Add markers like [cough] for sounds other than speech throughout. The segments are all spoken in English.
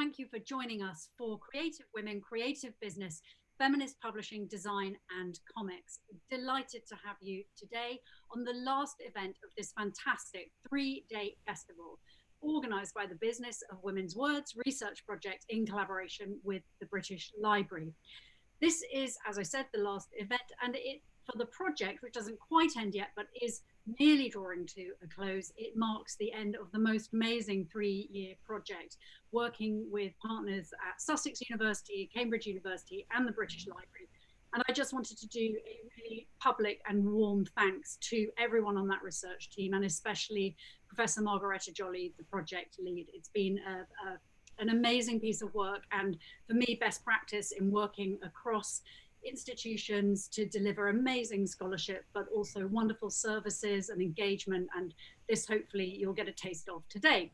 thank you for joining us for Creative Women, Creative Business, Feminist Publishing, Design and Comics. Delighted to have you today on the last event of this fantastic three-day festival organised by the Business of Women's Words Research Project in collaboration with the British Library. This is, as I said, the last event and it for the project, which doesn't quite end yet, but is nearly drawing to a close, it marks the end of the most amazing three-year project, working with partners at Sussex University, Cambridge University, and the British Library. And I just wanted to do a really public and warm thanks to everyone on that research team, and especially Professor Margaretta Jolly, the project lead. It's been a, a, an amazing piece of work, and for me, best practice in working across institutions to deliver amazing scholarship, but also wonderful services and engagement. And this hopefully you'll get a taste of today.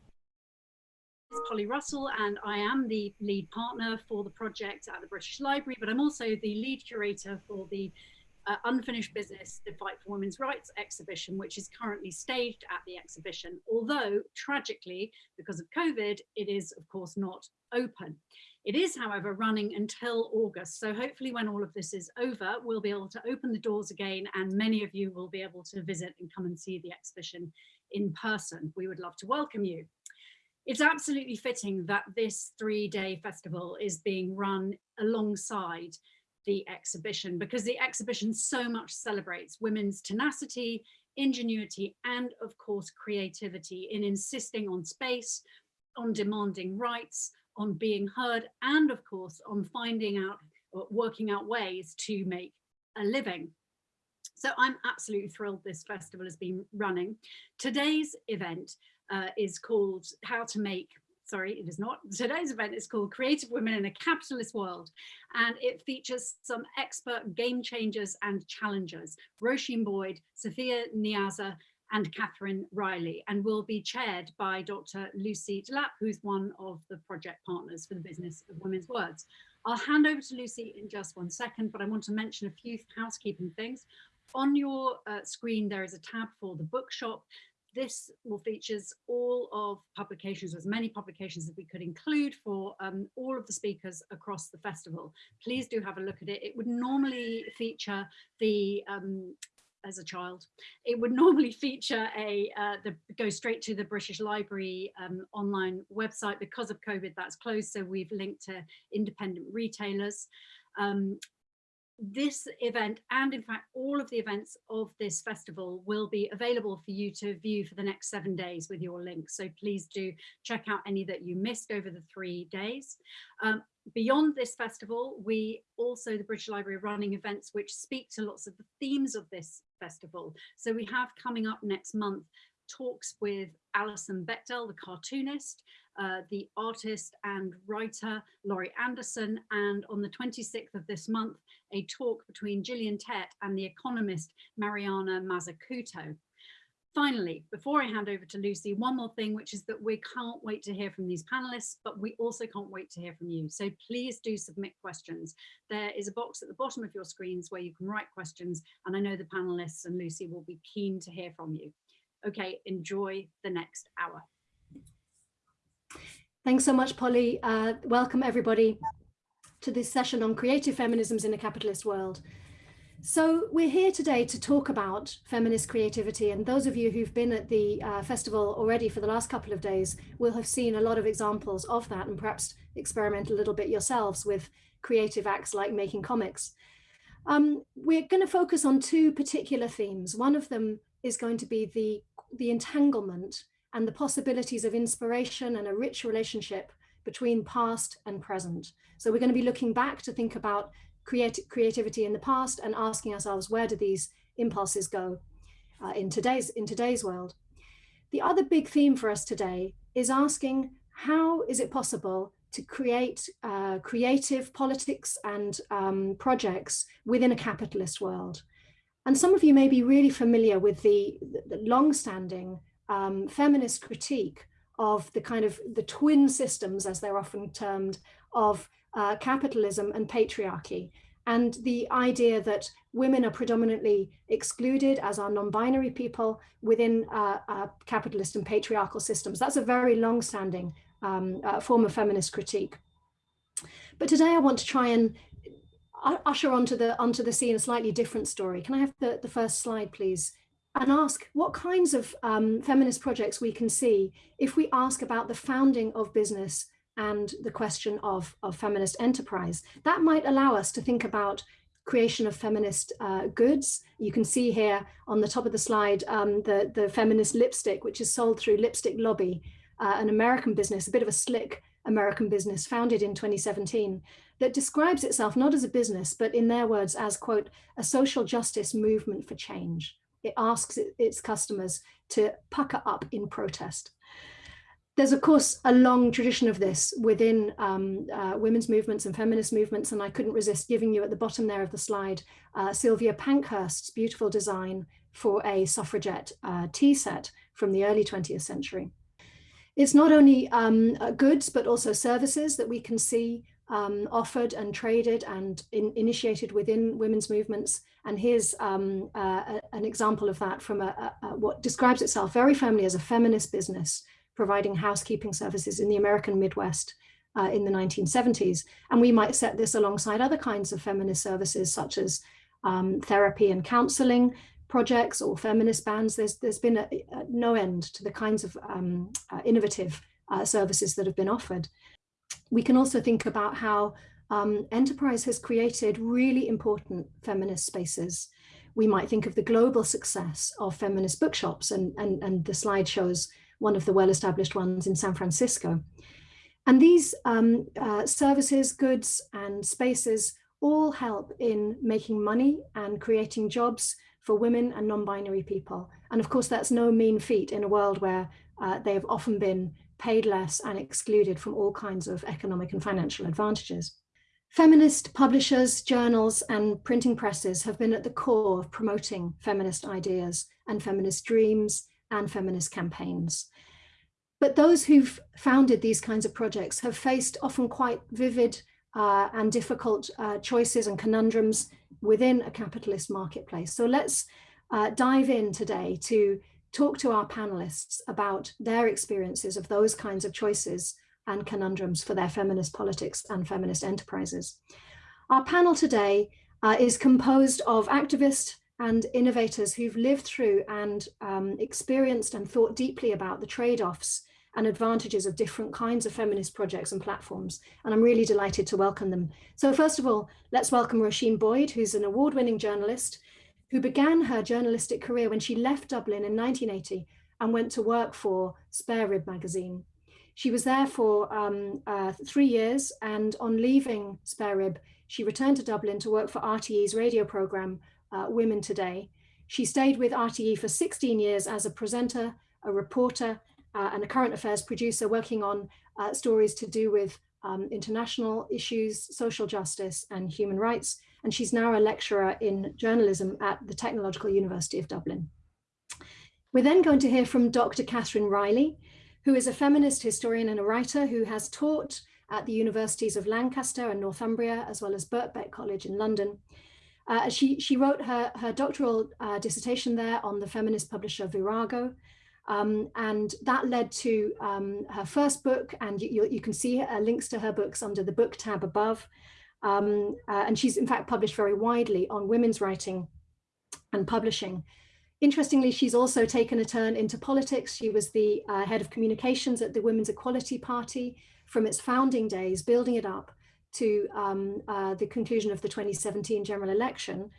It's Polly Russell and I am the lead partner for the project at the British Library, but I'm also the lead curator for the uh, Unfinished Business, the Fight for Women's Rights exhibition, which is currently staged at the exhibition. Although tragically, because of COVID, it is of course not open. It is, however, running until August. So hopefully when all of this is over, we'll be able to open the doors again and many of you will be able to visit and come and see the exhibition in person. We would love to welcome you. It's absolutely fitting that this three-day festival is being run alongside the exhibition because the exhibition so much celebrates women's tenacity, ingenuity, and of course creativity in insisting on space, on demanding rights, on being heard and of course on finding out or working out ways to make a living. So I'm absolutely thrilled this festival has been running. Today's event uh, is called How to Make sorry, it is not. [laughs] Today's event is called Creative Women in a Capitalist World, and it features some expert game changers and challengers, Roisin Boyd, Sophia Niazi, and Catherine Riley and will be chaired by Dr. Lucy Delap, who's one of the project partners for the Business of Women's Words. I'll hand over to Lucy in just one second, but I want to mention a few housekeeping things. On your uh, screen, there is a tab for the bookshop. This will features all of publications, as many publications as we could include for um, all of the speakers across the festival. Please do have a look at it. It would normally feature the um, as a child. It would [laughs] normally feature a, uh, the, go straight to the British Library um, online website. Because of COVID, that's closed, so we've linked to independent retailers. Um, this event and in fact all of the events of this festival will be available for you to view for the next seven days with your link so please do check out any that you missed over the three days um, beyond this festival we also the British Library are running events which speak to lots of the themes of this festival so we have coming up next month talks with Alison Bechdel, the cartoonist, uh, the artist and writer Laurie Anderson, and on the 26th of this month, a talk between Gillian Tett and the economist Mariana Mazzucato. Finally, before I hand over to Lucy, one more thing, which is that we can't wait to hear from these panelists, but we also can't wait to hear from you. So please do submit questions. There is a box at the bottom of your screens where you can write questions, and I know the panelists and Lucy will be keen to hear from you. Okay, enjoy the next hour. Thanks so much, Polly. Uh, welcome everybody to this session on creative feminisms in a capitalist world. So we're here today to talk about feminist creativity and those of you who've been at the uh, festival already for the last couple of days will have seen a lot of examples of that and perhaps experiment a little bit yourselves with creative acts like making comics. Um, we're going to focus on two particular themes. One of them is going to be the, the entanglement and the possibilities of inspiration and a rich relationship between past and present. So we're going to be looking back to think about creati creativity in the past and asking ourselves, where do these impulses go uh, in, today's, in today's world? The other big theme for us today is asking, how is it possible to create uh, creative politics and um, projects within a capitalist world? And some of you may be really familiar with the, the long-standing um, feminist critique of the kind of the twin systems, as they're often termed, of uh, capitalism and patriarchy. And the idea that women are predominantly excluded as are non-binary people within uh, uh, capitalist and patriarchal systems. That's a very long-standing um, uh, form of feminist critique. But today I want to try and usher onto the onto the scene a slightly different story. Can I have the, the first slide, please? And ask what kinds of um, feminist projects we can see if we ask about the founding of business and the question of, of feminist enterprise. That might allow us to think about creation of feminist uh, goods. You can see here on the top of the slide um, the, the feminist lipstick, which is sold through Lipstick Lobby, uh, an American business, a bit of a slick American business founded in 2017 that describes itself not as a business, but in their words as, quote, a social justice movement for change. It asks its customers to pucker up in protest. There's, of course, a long tradition of this within um, uh, women's movements and feminist movements, and I couldn't resist giving you at the bottom there of the slide uh, Sylvia Pankhurst's beautiful design for a suffragette uh, tea set from the early 20th century. It's not only um, uh, goods, but also services that we can see um, offered and traded and in, initiated within women's movements. And here's um, uh, an example of that from a, a, what describes itself very firmly as a feminist business, providing housekeeping services in the American Midwest uh, in the 1970s. And we might set this alongside other kinds of feminist services, such as um, therapy and counseling projects or feminist bands. There's, there's been a, a no end to the kinds of um, uh, innovative uh, services that have been offered we can also think about how um, enterprise has created really important feminist spaces. We might think of the global success of feminist bookshops and, and, and the slide shows one of the well-established ones in San Francisco. And these um, uh, services, goods and spaces all help in making money and creating jobs for women and non-binary people. And of course, that's no mean feat in a world where uh, they have often been paid less and excluded from all kinds of economic and financial advantages. Feminist publishers, journals and printing presses have been at the core of promoting feminist ideas and feminist dreams and feminist campaigns. But those who've founded these kinds of projects have faced often quite vivid uh, and difficult uh, choices and conundrums within a capitalist marketplace. So let's uh, dive in today to talk to our panelists about their experiences of those kinds of choices and conundrums for their feminist politics and feminist enterprises. Our panel today uh, is composed of activists and innovators who've lived through and um, experienced and thought deeply about the trade-offs and advantages of different kinds of feminist projects and platforms. And I'm really delighted to welcome them. So first of all, let's welcome Roisin Boyd, who's an award-winning journalist who began her journalistic career when she left Dublin in 1980 and went to work for Spare Rib magazine. She was there for um, uh, three years and on leaving Spare Rib, she returned to Dublin to work for RTE's radio programme, uh, Women Today. She stayed with RTE for 16 years as a presenter, a reporter, uh, and a current affairs producer working on uh, stories to do with um, international issues, social justice and human rights and she's now a lecturer in journalism at the Technological University of Dublin. We're then going to hear from Dr. Catherine Riley, who is a feminist historian and a writer who has taught at the universities of Lancaster and Northumbria, as well as Birkbeck College in London. Uh, she, she wrote her, her doctoral uh, dissertation there on the feminist publisher Virago, um, and that led to um, her first book, and you, you, can see uh, links to her books under the book tab above. Um, uh, and she's in fact published very widely on women's writing and publishing. Interestingly, she's also taken a turn into politics. She was the uh, head of communications at the Women's Equality Party from its founding days, building it up to um, uh, the conclusion of the 2017 general election.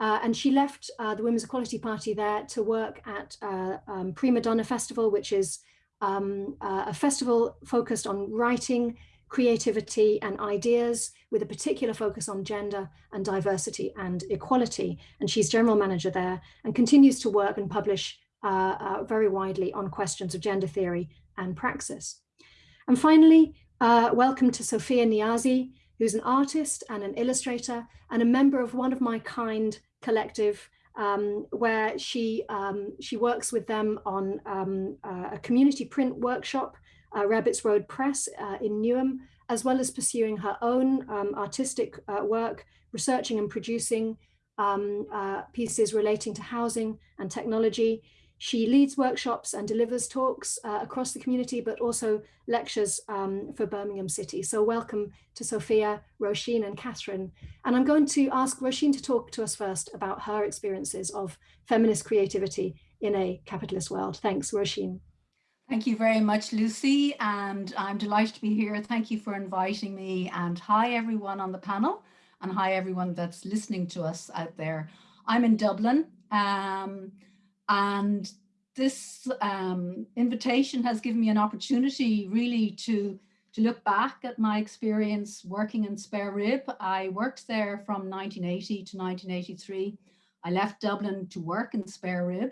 Uh, and she left uh, the Women's Equality Party there to work at uh, um, Prima Donna Festival, which is um, uh, a festival focused on writing, creativity and ideas with a particular focus on gender and diversity and equality. And she's general manager there and continues to work and publish uh, very widely on questions of gender theory and praxis. And finally, uh, welcome to Sophia Niazi, who's an artist and an illustrator and a member of One of My Kind collective, um, where she, um, she works with them on um, uh, a community print workshop uh, Rabbits Road Press uh, in Newham, as well as pursuing her own um, artistic uh, work, researching and producing um, uh, pieces relating to housing and technology. She leads workshops and delivers talks uh, across the community, but also lectures um, for Birmingham City. So welcome to Sophia, Roisin and Catherine. And I'm going to ask Roisin to talk to us first about her experiences of feminist creativity in a capitalist world. Thanks, Roisin. Thank you very much, Lucy, and I'm delighted to be here. Thank you for inviting me and hi everyone on the panel and hi everyone that's listening to us out there. I'm in Dublin. Um, and this um, invitation has given me an opportunity really to, to look back at my experience working in Spare Rib. I worked there from 1980 to 1983. I left Dublin to work in Spare Rib.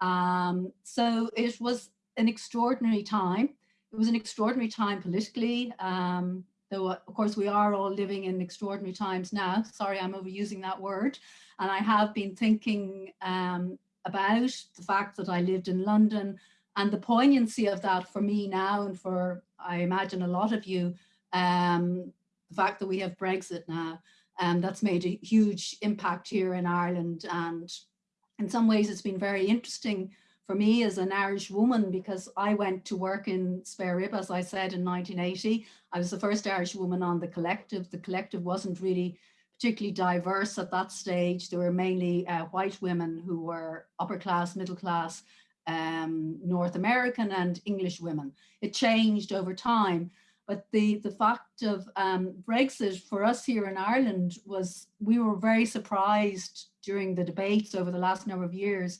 Um, so it was an extraordinary time. It was an extraordinary time politically, um, though of course we are all living in extraordinary times now. Sorry, I'm overusing that word. And I have been thinking um, about the fact that I lived in London and the poignancy of that for me now and for, I imagine, a lot of you, um, the fact that we have Brexit now, and um, that's made a huge impact here in Ireland. And in some ways, it's been very interesting for me as an Irish woman because I went to work in Spare Rib, as I said, in 1980. I was the first Irish woman on the collective. The collective wasn't really particularly diverse at that stage. There were mainly uh, white women who were upper class, middle class, um, North American and English women. It changed over time. But the, the fact of um, Brexit for us here in Ireland was we were very surprised during the debates over the last number of years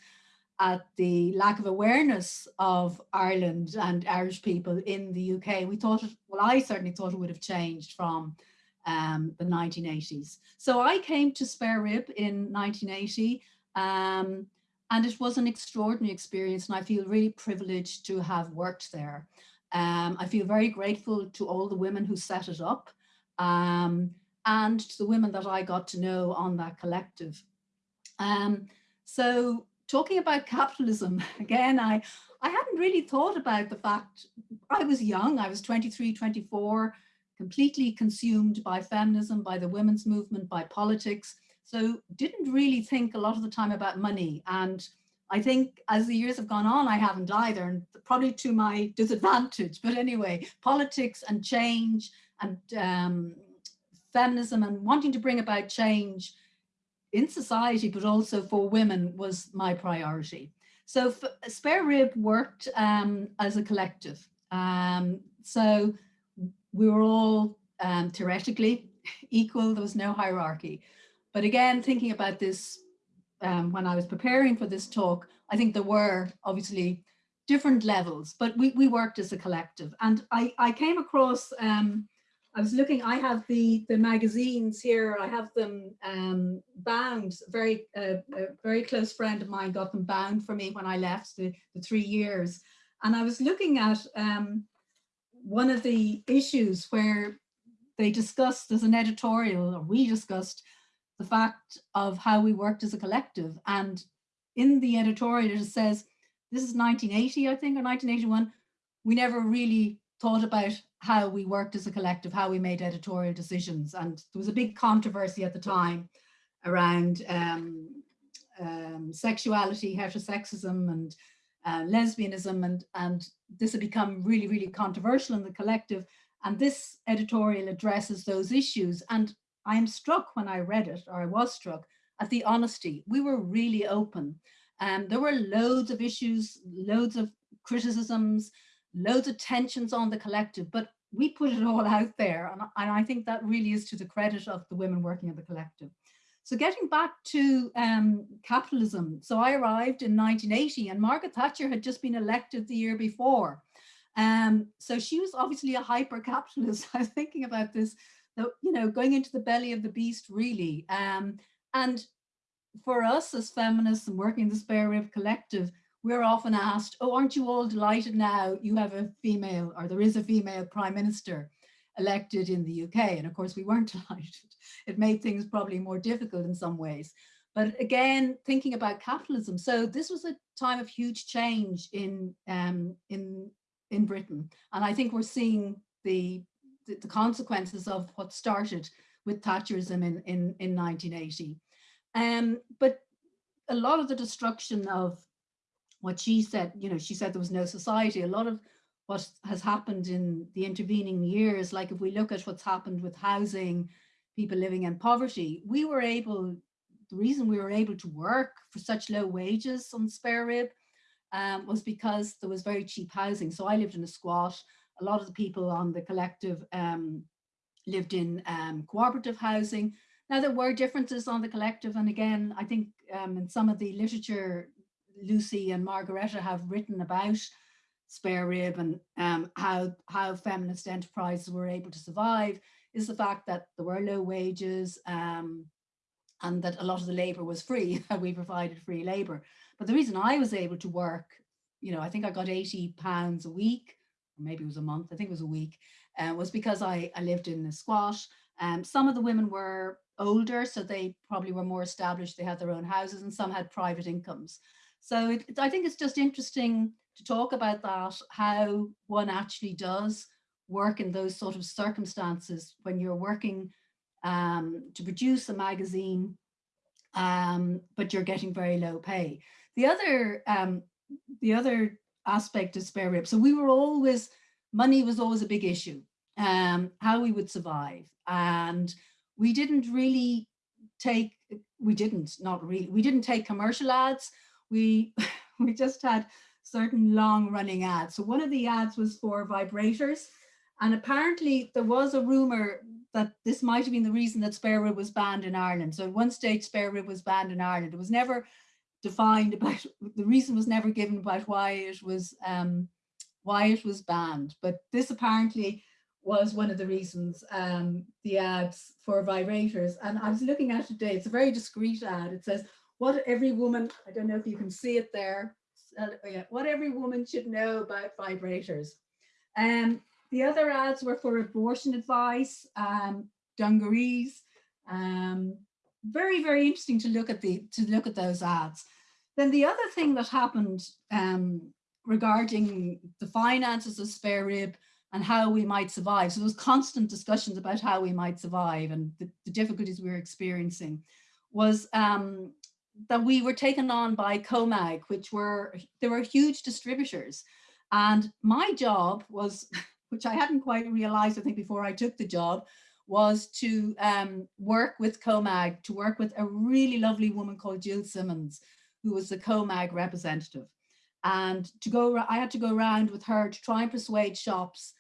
at the lack of awareness of Ireland and Irish people in the UK. We thought, well, I certainly thought it would have changed from um, the 1980s. So I came to Spare Rib in 1980 um, and it was an extraordinary experience and I feel really privileged to have worked there. Um, I feel very grateful to all the women who set it up um, and to the women that I got to know on that collective. Um, so talking about capitalism, [laughs] again, I, I hadn't really thought about the fact I was young, I was 23, 24, completely consumed by feminism, by the women's movement, by politics. So didn't really think a lot of the time about money. And I think as the years have gone on, I haven't either, and probably to my [laughs] disadvantage. But anyway, politics and change and um, feminism and wanting to bring about change in society, but also for women was my priority. So Spare Rib worked um, as a collective. Um, so we were all um, theoretically [laughs] equal, there was no hierarchy. But again, thinking about this um, when I was preparing for this talk, I think there were obviously different levels, but we, we worked as a collective. And I, I came across, um, I was looking, I have the, the magazines here, I have them um, bound, very, uh, a very close friend of mine got them bound for me when I left the, the three years. And I was looking at um, one of the issues where they discussed as an editorial, or we discussed the fact of how we worked as a collective. And in the editorial, it says, this is 1980, I think, or 1981, we never really thought about how we worked as a collective, how we made editorial decisions. And there was a big controversy at the time around um, um, sexuality, heterosexism, and uh, lesbianism and, and this had become really, really controversial in the collective. And this editorial addresses those issues. And I am struck when I read it, or I was struck, at the honesty. We were really open. Um, there were loads of issues, loads of criticisms, loads of tensions on the collective, but we put it all out there. And, and I think that really is to the credit of the women working at the collective. So getting back to um, capitalism, so I arrived in 1980 and Margaret Thatcher had just been elected the year before. Um, so she was obviously a hyper-capitalist. [laughs] I was thinking about this, you know, going into the belly of the beast really. Um, and for us as feminists and working in the Spare Rib Collective, we're often asked, oh, aren't you all delighted now you have a female or there is a female prime minister? Elected in the UK. And of course, we weren't [laughs] delighted. It made things probably more difficult in some ways. But again, thinking about capitalism. So this was a time of huge change in, um, in, in Britain. And I think we're seeing the, the, the consequences of what started with Thatcherism in, in, in 1980. Um, but a lot of the destruction of what she said, you know, she said there was no society. A lot of what has happened in the intervening years, like if we look at what's happened with housing, people living in poverty, we were able, the reason we were able to work for such low wages on spare rib um, was because there was very cheap housing. So I lived in a squat. A lot of the people on the collective um, lived in um, cooperative housing. Now there were differences on the collective. And again, I think um, in some of the literature, Lucy and Margaretta have written about spare rib and um, how, how feminist enterprises were able to survive is the fact that there were low wages um, and that a lot of the labor was free, [laughs] we provided free labor. But the reason I was able to work, you know, I think I got 80 pounds a week, or maybe it was a month, I think it was a week, uh, was because I, I lived in the squat. Um, some of the women were older, so they probably were more established, they had their own houses and some had private incomes. So it, it, I think it's just interesting to talk about that, how one actually does work in those sort of circumstances when you're working um, to produce a magazine, um, but you're getting very low pay. The other, um, the other aspect of spare rib, so we were always, money was always a big issue, um, how we would survive. And we didn't really take, we didn't, not really, we didn't take commercial ads. We, [laughs] we just had certain long running ads. So one of the ads was for vibrators. And apparently there was a rumor that this might have been the reason that spare rib was banned in Ireland. So at one stage spare rib was banned in Ireland. It was never defined about, the reason was never given about why it was, um, why it was banned. But this apparently was one of the reasons, um, the ads for vibrators. And I was looking at it today, it's a very discreet ad. It says, what every woman, I don't know if you can see it there, what every woman should know about vibrators. Um, the other ads were for abortion advice, um, dungarees. Um, very, very interesting to look at the to look at those ads. Then the other thing that happened um, regarding the finances of spare rib and how we might survive. So there was constant discussions about how we might survive and the, the difficulties we were experiencing was um, that we were taken on by COMAG, which were, there were huge distributors. And my job was, [laughs] which I hadn't quite realized, I think before I took the job, was to um, work with COMAG, to work with a really lovely woman called Jill Simmons, who was the COMAG representative. And to go, I had to go around with her to try and persuade shops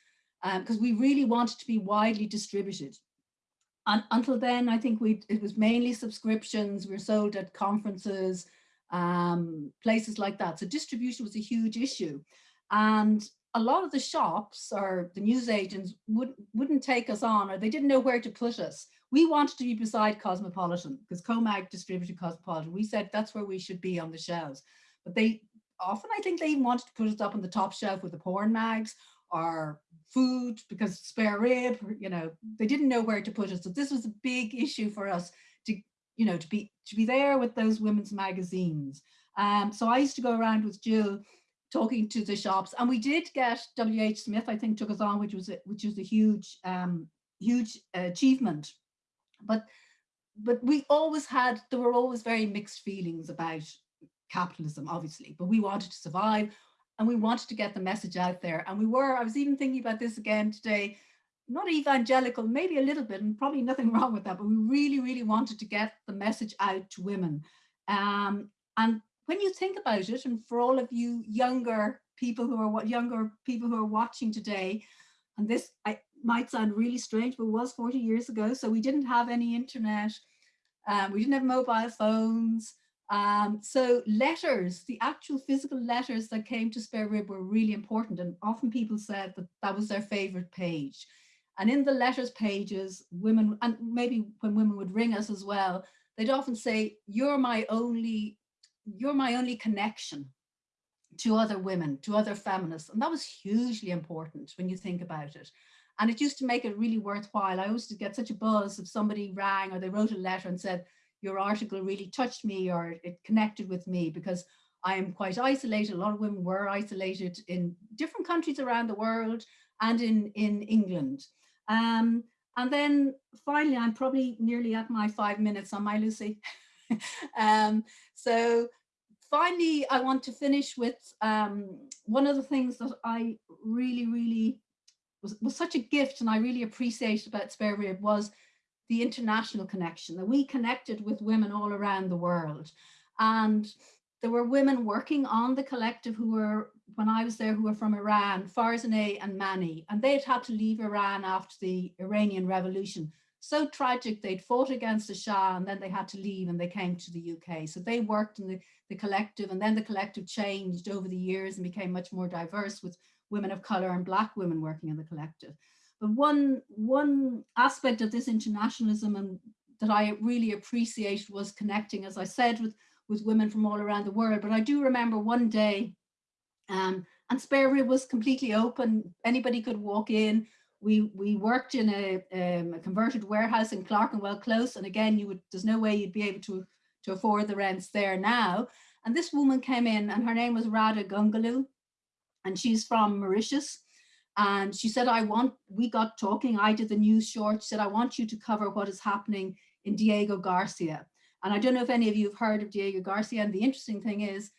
because um, we really wanted to be widely distributed. And until then, I think we it was mainly subscriptions. We were sold at conferences, um, places like that. So distribution was a huge issue. And a lot of the shops or the news agents would, wouldn't take us on or they didn't know where to put us. We wanted to be beside Cosmopolitan because COMAG distributed Cosmopolitan. We said that's where we should be on the shelves. But they often, I think they even wanted to put us up on the top shelf with the porn mags or food because spare rib, you know, they didn't know where to put us. So this was a big issue for us to, you know, to be to be there with those women's magazines. Um, so I used to go around with Jill talking to the shops and we did get WH Smith, I think took us on, which was a, which was a huge, um, huge achievement. But but we always had, there were always very mixed feelings about capitalism, obviously, but we wanted to survive and we wanted to get the message out there. And we were, I was even thinking about this again today, not evangelical, maybe a little bit, and probably nothing [laughs] wrong with that, but we really, really wanted to get the message out to women. Um, and when you think about it, and for all of you younger people who are what younger people who are watching today, and this I, might sound really strange, but it was 40 years ago. So we didn't have any internet. Um, we didn't have mobile phones. Um, so letters, the actual physical letters that came to Spare Rib were really important and often people said that that was their favorite page. And in the letters pages, women, and maybe when women would ring us as well, they'd often say, you're my only, you're my only connection to other women, to other feminists. And that was hugely important when you think about it. And it used to make it really worthwhile. I to get such a buzz if somebody rang or they wrote a letter and said, your article really touched me or it connected with me because I am quite isolated. A lot of women were isolated in different countries around the world and in, in England. Um, and then finally, I'm probably nearly at my five minutes on my Lucy. [laughs] um, so finally, I want to finish with um, one of the things that I really, really was, was such a gift and I really appreciated about Spare Rib was the international connection, that we connected with women all around the world. And there were women working on the collective who were, when I was there, who were from Iran, Farzaneh and Mani, and they'd had to leave Iran after the Iranian Revolution. So tragic, they'd fought against the Shah and then they had to leave and they came to the UK. So they worked in the, the collective and then the collective changed over the years and became much more diverse with women of color and black women working in the collective. One, one aspect of this internationalism and that I really appreciate was connecting, as I said, with, with women from all around the world. But I do remember one day, um, and Spare Rib was completely open. Anybody could walk in. We we worked in a, um, a converted warehouse in Clerkenwell Close, and again, you would there's no way you'd be able to to afford the rents there now. And this woman came in, and her name was Rada Gungaloo, and she's from Mauritius. And she said, I want, we got talking, I did the news short, she said, I want you to cover what is happening in Diego Garcia. And I don't know if any of you have heard of Diego Garcia. And the interesting thing is,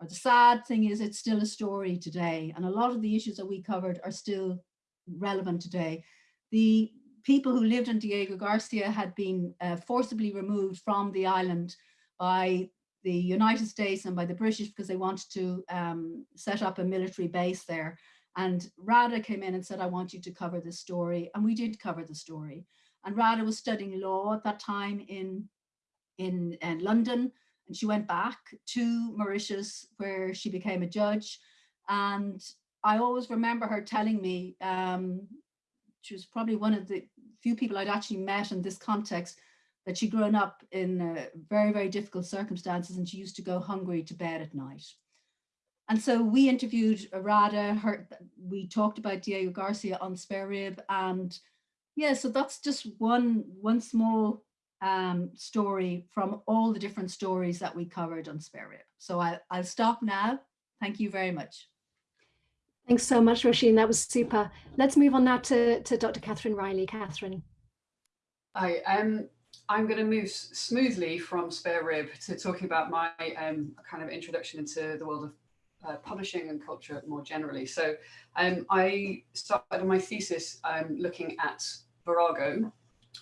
or the sad thing is, it's still a story today. And a lot of the issues that we covered are still relevant today. The people who lived in Diego Garcia had been uh, forcibly removed from the island by the United States and by the British because they wanted to um, set up a military base there. And Rada came in and said, I want you to cover this story. And we did cover the story. And Rada was studying law at that time in, in, in London. And she went back to Mauritius where she became a judge. And I always remember her telling me, um, she was probably one of the few people I'd actually met in this context, that she'd grown up in uh, very, very difficult circumstances and she used to go hungry to bed at night. And so we interviewed Rada, her, we talked about Diego Garcia on Spare Rib and yeah, so that's just one, one small um, story from all the different stories that we covered on Spare Rib. So I, I'll stop now. Thank you very much. Thanks so much, Roisin. That was super. Let's move on now to, to Dr. Catherine Riley. Catherine. Hi, um, I'm going to move smoothly from Spare Rib to talking about my um, kind of introduction into the world of uh, publishing and culture more generally. So um, I started my thesis um, looking at Virago,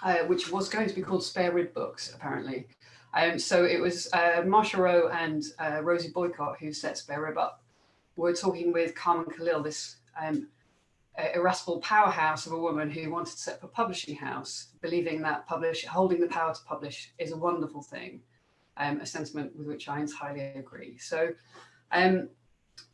uh, which was going to be called Spare Rib Books, apparently. Um, so it was uh, Marsha Rowe and uh, Rosie Boycott who set Spare Rib up. We're talking with Carmen Callil, this um, irascible powerhouse of a woman who wanted to set up a publishing house, believing that publish, holding the power to publish is a wonderful thing, um, a sentiment with which I entirely agree. So um,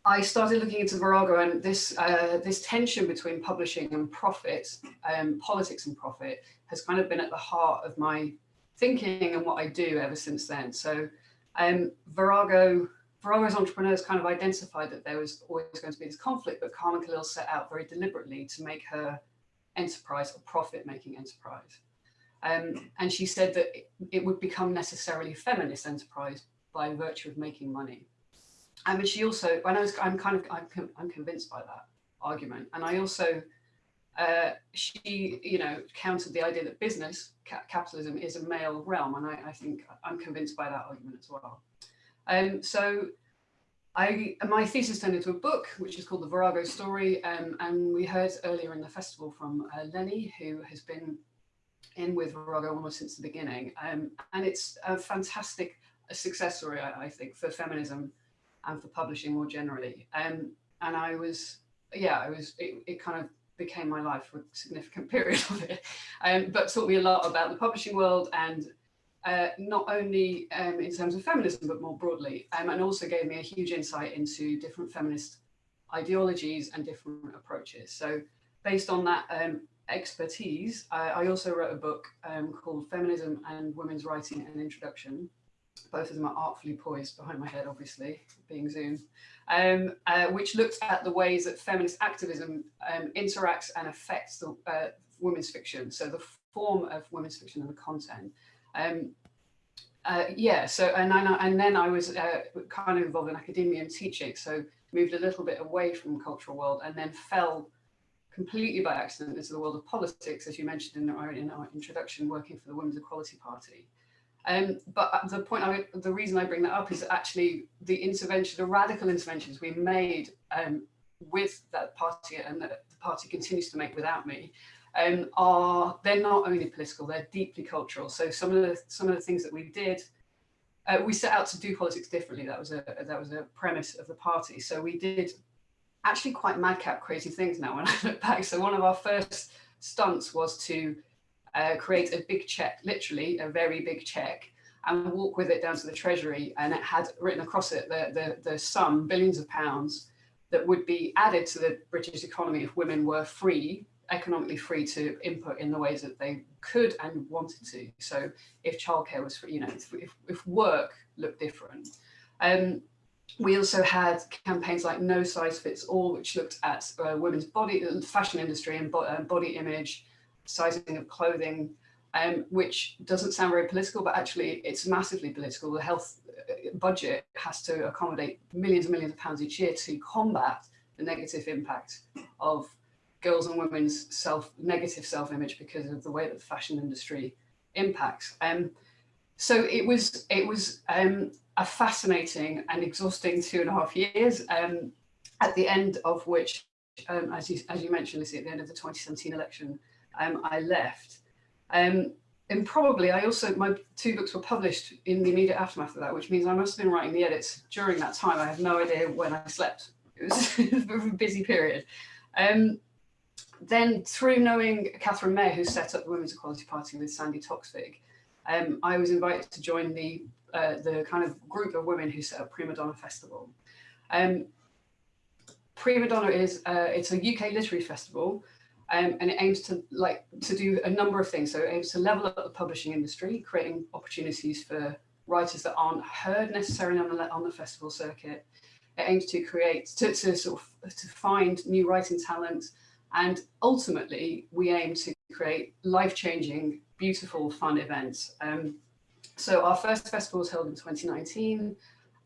I started looking into Virago and this uh, this tension between publishing and profit, um, politics and profit, has kind of been at the heart of my thinking and what I do ever since then. So um, Virago, Virago's entrepreneurs kind of identified that there was always going to be this conflict, but Carmen Callil set out very deliberately to make her enterprise a profit-making enterprise. Um, and she said that it would become necessarily feminist enterprise by virtue of making money. And she also, when I was, I'm kind of, I'm, I'm convinced by that argument. And I also, uh, she, you know, countered the idea that business, ca capitalism is a male realm. And I, I, think I'm convinced by that argument as well. Um, so I, my thesis turned into a book, which is called The Virago Story. Um, and we heard earlier in the festival from uh, Lennie, who has been in with Virago almost since the beginning. Um, and it's a fantastic success story, I, I think, for feminism and for publishing more generally. Um, and I was, yeah, I was, it, it, kind of became my life for a significant [laughs] period of it, um, but taught me a lot about the publishing world and uh, not only um, in terms of feminism, but more broadly, um, and also gave me a huge insight into different feminist ideologies and different approaches. So based on that um, expertise, I, I, also wrote a book um, called Feminism and Women's Writing and Introduction, both of them are artfully poised behind my head, obviously, being Zoom, um, uh, which looks at the ways that feminist activism um, interacts and affects the uh, women's fiction. So the form of women's fiction and the content. Um, uh, yeah, so and, I, and then I was uh, kind of involved in academia and teaching, so moved a little bit away from cultural world and then fell completely by accident into the world of politics, as you mentioned in our, in our introduction, working for the Women's Equality Party. Um, but the point, I, the reason I bring that up is actually the intervention, the radical interventions we made um, with that party and that the party continues to make without me um, are, they're not only political, they're deeply cultural. So some of the, some of the things that we did, uh, we set out to do politics differently. That was a, that was a premise of the party. So we did actually quite madcap crazy things now when I look back. So one of our first stunts was to uh, create a big check, literally a very big check, and walk with it down to the treasury. And it had written across it the, the, the sum, billions of pounds, that would be added to the British economy if women were free, economically free to input in the ways that they could and wanted to. So if childcare was free, you know, if, if work looked different. Um, we also had campaigns like No Size Fits All, which looked at uh, women's body, fashion industry and bo uh, body image, sizing of clothing, um, which doesn't sound very political, but actually it's massively political. The health uh, budget has to accommodate millions and millions of pounds each year to combat the negative impact of girls and women's self negative self-image because of the way that the fashion industry impacts. Um, so it was it was um, a fascinating and exhausting two and a half years, um, at the end of which, um, as, you, as you mentioned, Lucy, at the end of the 2017 election, um, I left. Um, and probably I also, my two books were published in the immediate aftermath of that, which means I must have been writing the edits during that time. I have no idea when I slept. It was [laughs] a busy period. Um, then through knowing Catherine Mayer, who set up the Women's Equality Party with Sandi Toksvig, um, I was invited to join the uh, the kind of group of women who set up Prima Donna Festival. Um, Prima Donna is uh, it's a UK literary festival, um, and it aims to like to do a number of things. So it aims to level up the publishing industry, creating opportunities for writers that aren't heard necessarily on the on the festival circuit. It aims to create to, to sort of to find new writing talent, and ultimately we aim to create life-changing, beautiful, fun events. Um, so our first festival was held in 2019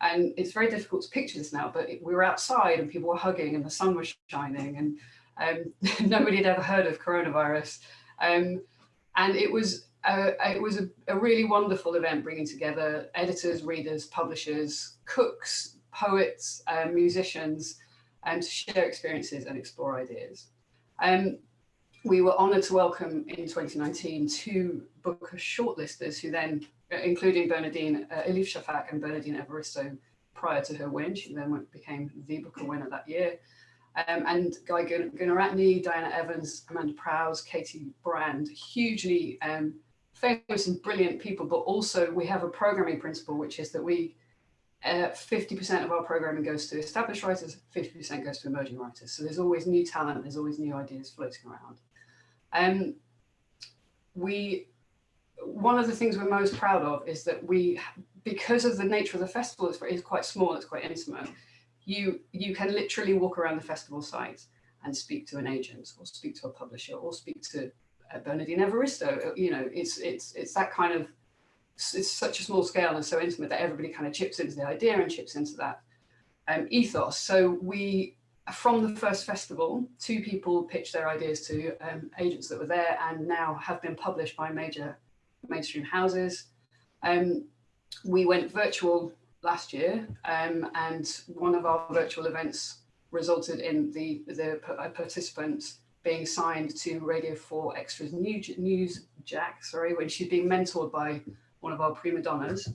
and it's very difficult to picture this now, but we were outside and people were hugging and the sun was shining and um, [laughs] nobody had ever heard of coronavirus. Um, and it was uh, it was a, a, really wonderful event bringing together editors, readers, publishers, cooks, poets, uh, musicians, and to share experiences and explore ideas. Um, we were honoured to welcome in 2019 two Booker shortlisters who then including Bernardine, uh, Elif Shafak and Bernardine Evaristo prior to her win. She then became the Booker winner that year. Um, and Guy Gunaratne, Diana Evans, Amanda Prowse, Katie Brand, hugely um, famous and brilliant people, but also we have a programming principle, which is that we 50% uh, of our programming goes to established writers, 50% goes to emerging writers. So there's always new talent, there's always new ideas floating around. Um, we one of the things we're most proud of is that we, because of the nature of the festival, it's quite small, it's quite intimate, you, you can literally walk around the festival site and speak to an agent or speak to a publisher or speak to uh, Bernardine Evaristo. You know, it's, it's, it's that kind of, it's such a small scale and so intimate that everybody kind of chips into the idea and chips into that um, ethos. So we, from the first festival, two people pitched their ideas to um, agents that were there and now have been published by major mainstream houses. Um, we went virtual last year um, and one of our virtual events resulted in the, the participants being signed to Radio 4 Extra's new, News Jack, sorry, when she's being mentored by one of our prima donnas.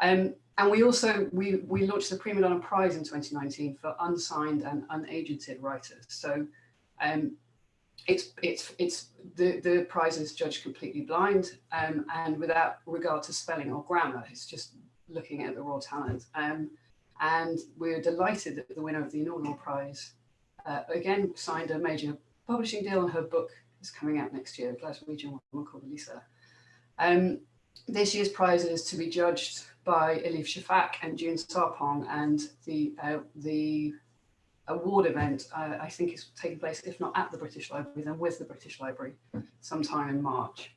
Um, and we also, we, we launched the Prima Donna Prize in 2019 for unsigned and unagented writers. So um, it's it's it's the the prize is judged completely blind um, and without regard to spelling or grammar. It's just looking at the raw talent. Um, and we're delighted that the winner of the inaugural prize uh, again signed a major publishing deal, and her book is coming out next year. a Glaswegian woman called Lisa. Um, this year's prize is to be judged by Elif Shafak and June Sarpong, and the uh, the award event, uh, I think is taking place, if not at the British Library, then with the British Library sometime in March.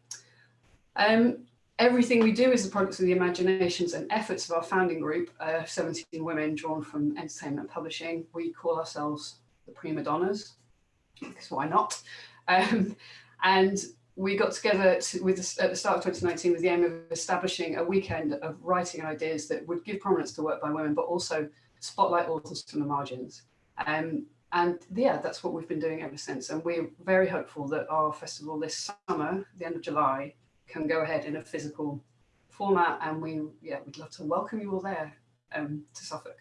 Um, everything we do is the products of the imaginations and efforts of our founding group, uh, 17 women drawn from entertainment publishing. We call ourselves the Prima Donnas, because why not? Um, and we got together to, with this, at the start of 2019 with the aim of establishing a weekend of writing ideas that would give prominence to work by women, but also spotlight authors from the margins. Um, and yeah, that's what we've been doing ever since. And we're very hopeful that our festival this summer, the end of July, can go ahead in a physical format. And we, yeah, we'd love to welcome you all there um, to Suffolk.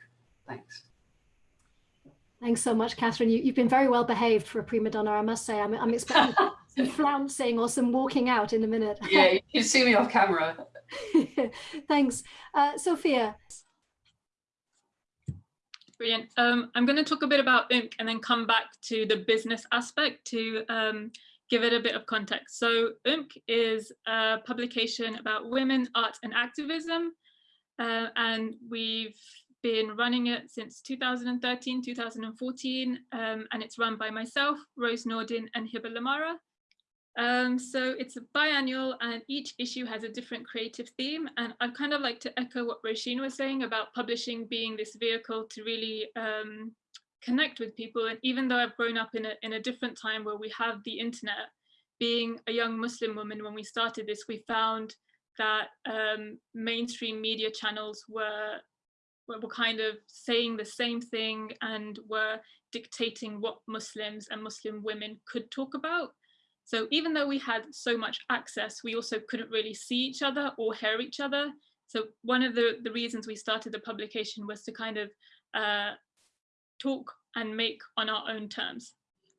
Thanks. Thanks so much, Catherine. You, have been very well behaved for a prima donna, I must say. I'm, I'm expecting [laughs] some flouncing or some walking out in a minute. yeah, you can see me off camera. [laughs] Thanks. Uh, Sophia. Brilliant. Um, I'm going to talk a bit about OOMK and then come back to the business aspect to um, give it a bit of context. So OOMK is a publication about women, art and activism. Uh, and we've been running it since 2013, 2014, um, and it's run by myself, Rose Nordin and Heiba Lamara. Um, so it's a biannual and each issue has a different creative theme. And I'd kind of like to echo what Roisin was saying about publishing being this vehicle to really um, connect with people. And even though I've grown up in a, in a different time where we have the internet, being a young Muslim woman, when we started this, we found that um, mainstream media channels were, were kind of saying the same thing and were dictating what Muslims and Muslim women could talk about. So even though we had so much access, we also couldn't really see each other or hear each other. So one of the, the reasons we started the publication was to kind of uh, talk and make on our own terms.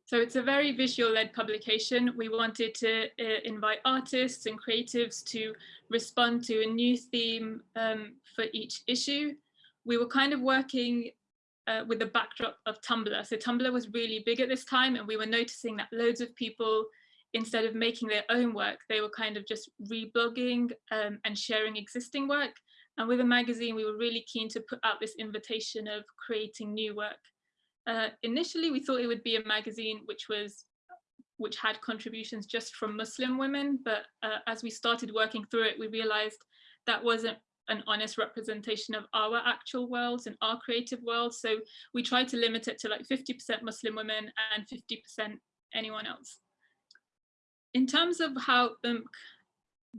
So it's a very visual led publication. We wanted to uh, invite artists and creatives to respond to a new theme um, for each issue. We were kind of working uh, with the backdrop of Tumblr. So Tumblr was really big at this time and we were noticing that loads of people instead of making their own work, they were kind of just reblogging um, and sharing existing work. And with a magazine, we were really keen to put out this invitation of creating new work. Uh, initially, we thought it would be a magazine which was which had contributions just from Muslim women, but uh, as we started working through it, we realized that wasn't an honest representation of our actual worlds and our creative world. So we tried to limit it to like 50% Muslim women and 50% anyone else in terms of how OOMK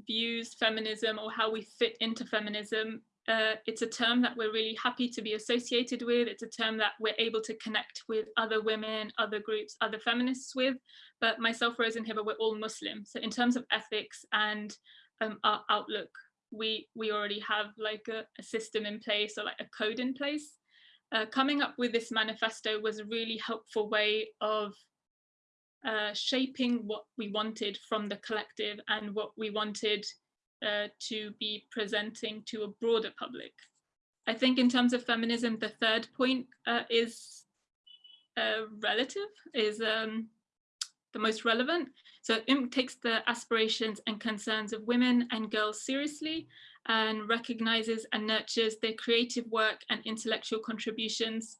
views feminism or how we fit into feminism, uh, it's a term that we're really happy to be associated with. It's a term that we're able to connect with other women, other groups, other feminists with. But myself, Rose and Heiba, we're all Muslim. So in terms of ethics and um, our outlook, we we already have like a, a, system in place or like a code in place. Uh, coming up with this manifesto was a really helpful way of uh, shaping what we wanted from the collective and what we wanted uh, to be presenting to a broader public. I think in terms of feminism, the third point uh, is uh, relative, is um, the most relevant. So it takes the aspirations and concerns of women and girls seriously and recognizes and nurtures their creative work and intellectual contributions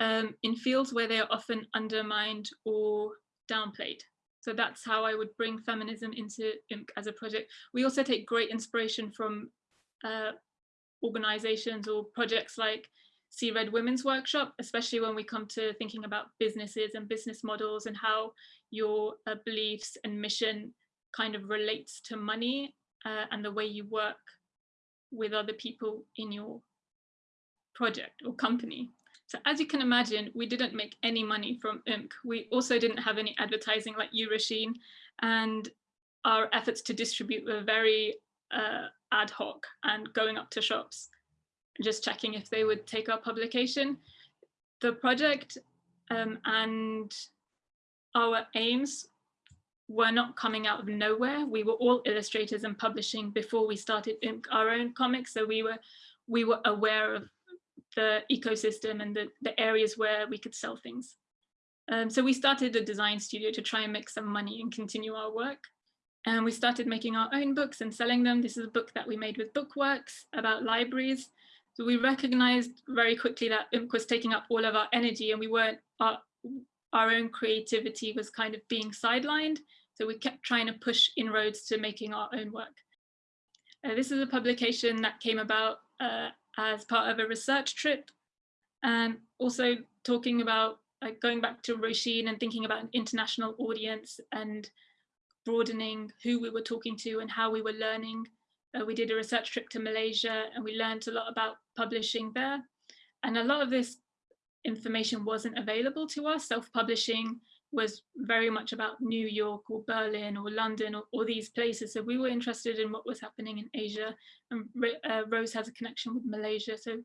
um, in fields where they are often undermined or downplayed. So that's how I would bring feminism into OOMK as a project. We also take great inspiration from uh, organizations or projects like See Red Women's Workshop, especially when we come to thinking about businesses and business models and how your uh, beliefs and mission kind of relates to money uh, and the way you work with other people in your project or company. So as you can imagine, we didn't make any money from OOMK. We also didn't have any advertising like you, and our efforts to distribute were very uh, ad hoc and going up to shops, just checking if they would take our publication. The project um, and our aims were not coming out of nowhere. We were all illustrators and publishing before we started our own comics. So we were we were aware of the ecosystem and the, the areas where we could sell things. Um, so we started a design studio to try and make some money and continue our work. And we started making our own books and selling them. This is a book that we made with Book Works about libraries. So we recognized very quickly that OOMK was taking up all of our energy and we weren't, our, our own creativity was kind of being sidelined. So we kept trying to push inroads to making our own work. Uh, this is a publication that came about uh, as part of a research trip and also talking about like going back to Roisin and thinking about an international audience and broadening who we were talking to and how we were learning. Uh, we did a research trip to Malaysia and we learned a lot about publishing there. And a lot of this information wasn't available to us. Self-publishing was very much about New York or Berlin or London or, or, these places. So we were interested in what was happening in Asia and uh, Rose has a connection with Malaysia. So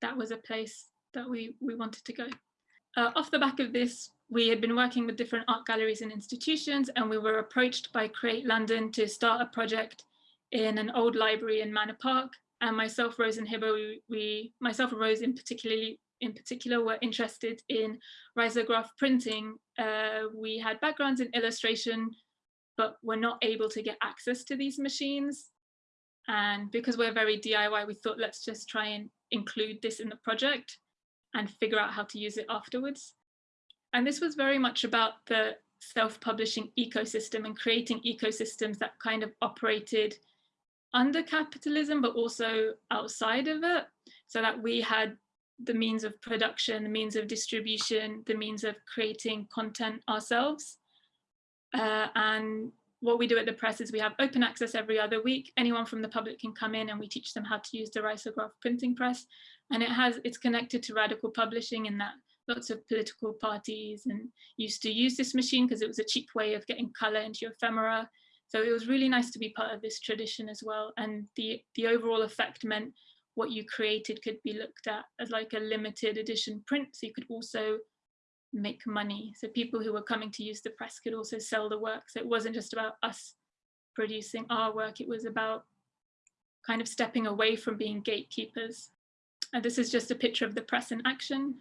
that was a place that we, we wanted to go. Uh, off the back of this, we had been working with different art galleries and institutions and we were approached by Create London to start a project in an old library in Manor Park. And myself, Rose and Heiba, we, we myself and Rose in particularly in particular were interested in risograph printing. Uh, we had backgrounds in illustration, but were not able to get access to these machines. And because we're very DIY, we thought let's just try and include this in the project and figure out how to use it afterwards. And this was very much about the self-publishing ecosystem and creating ecosystems that kind of operated under capitalism, but also outside of it, so that we had the means of production, the means of distribution, the means of creating content ourselves. Uh, and what we do at the press is we have open access every other week. Anyone from the public can come in and we teach them how to use the risograph printing press. And it has it's connected to radical publishing in that lots of political parties and used to use this machine because it was a cheap way of getting color into your ephemera. So it was really nice to be part of this tradition as well. And the, the overall effect meant what you created could be looked at as like a limited edition print. So you could also make money. So people who were coming to use the press could also sell the work. So it wasn't just about us producing our work, it was about kind of stepping away from being gatekeepers. And this is just a picture of the press in action.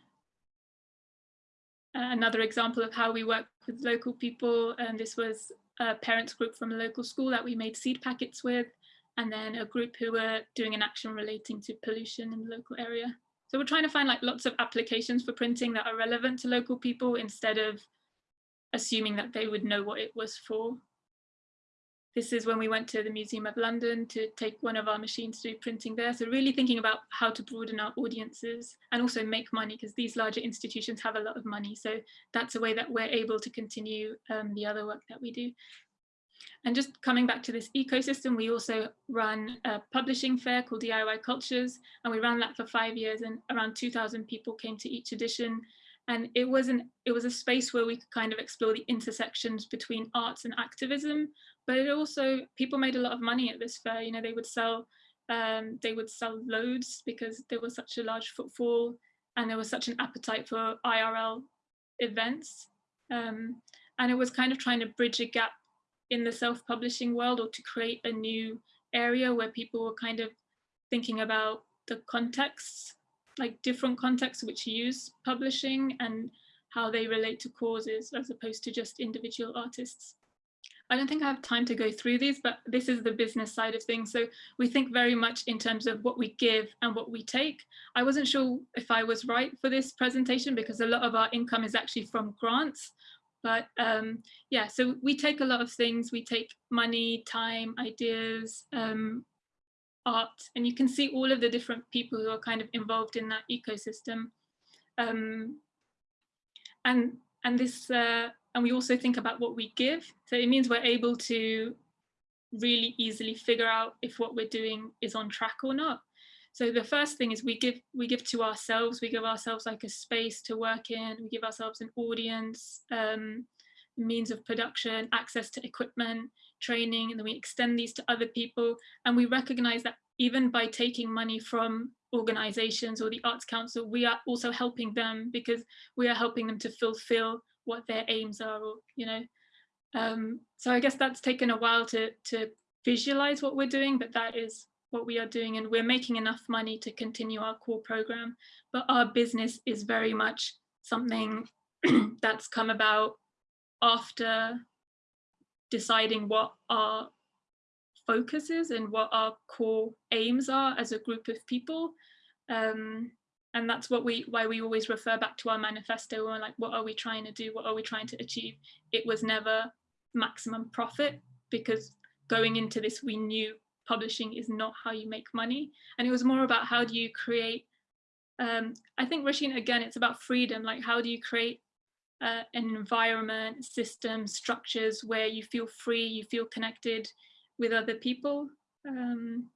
Uh, another example of how we work with local people. And this was a parents group from a local school that we made seed packets with and then a group who were doing an action relating to pollution in the local area. So we're trying to find like lots of applications for printing that are relevant to local people instead of assuming that they would know what it was for. This is when we went to the Museum of London to take one of our machines to do printing there. So really thinking about how to broaden our audiences and also make money because these larger institutions have a lot of money. So that's a way that we're able to continue um, the other work that we do. And just coming back to this ecosystem, we also run a publishing fair called DIY Cultures, and we ran that for five years and around 2000 people came to each edition. And it was, an, it was a space where we could kind of explore the intersections between arts and activism, but it also, people made a lot of money at this fair. You know, they would sell, um, they would sell loads because there was such a large footfall and there was such an appetite for IRL events. Um, and it was kind of trying to bridge a gap in the self-publishing world or to create a new area where people were kind of thinking about the contexts, like different contexts which use publishing and how they relate to causes as opposed to just individual artists. I don't think I have time to go through these, but this is the business side of things. So we think very much in terms of what we give and what we take. I wasn't sure if I was right for this presentation because a lot of our income is actually from grants, but um, yeah, so we take a lot of things. We take money, time, ideas, um, art, and you can see all of the different people who are kind of involved in that ecosystem. Um, and and this uh, and we also think about what we give. So it means we're able to really easily figure out if what we're doing is on track or not. So the first thing is we give we give to ourselves, we give ourselves like a space to work in, we give ourselves an audience, um, means of production, access to equipment, training, and then we extend these to other people. And we recognize that even by taking money from organizations or the Arts Council, we are also helping them because we are helping them to fulfill what their aims are, or, you know. Um, so I guess that's taken a while to, to visualize what we're doing, but that is what we are doing and we're making enough money to continue our core program. But our business is very much something [clears throat] that's come about after deciding what our focus is and what our core aims are as a group of people. Um, and that's what we why we always refer back to our manifesto we're like what are we trying to do? What are we trying to achieve? It was never maximum profit because going into this we knew publishing is not how you make money. And it was more about how do you create, um, I think Roisin, again, it's about freedom, like how do you create uh, an environment, systems, structures where you feel free, you feel connected with other people. Um,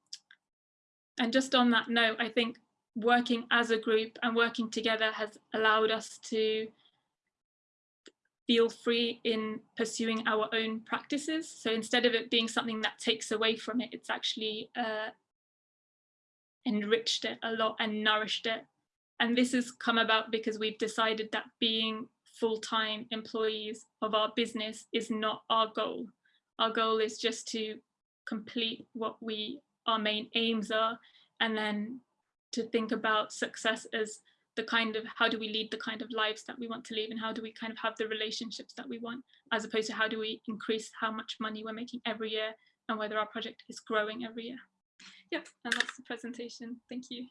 and just on that note, I think working as a group and working together has allowed us to feel free in pursuing our own practices. So instead of it being something that takes away from it, it's actually uh, enriched it a lot and nourished it. And this has come about because we've decided that being full-time employees of our business is not our goal. Our goal is just to complete what we our main aims are and then to think about success as the kind of how do we lead the kind of lives that we want to live and how do we kind of have the relationships that we want as opposed to how do we increase how much money we're making every year and whether our project is growing every year. Yep, and that's the presentation. Thank you.